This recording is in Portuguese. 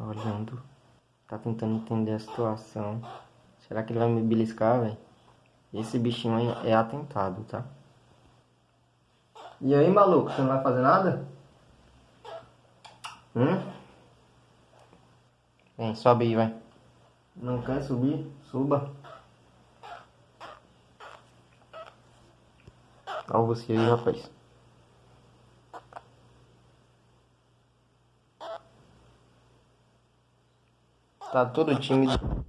Tá olhando. Tá tentando entender a situação. Será que ele vai me beliscar, velho? Esse bichinho é atentado, tá? E aí, maluco? Você não vai fazer nada? Hum? Vem, sobe aí, vai. Não quer subir? Suba. Olha você aí, rapaz. Tá todo tímido.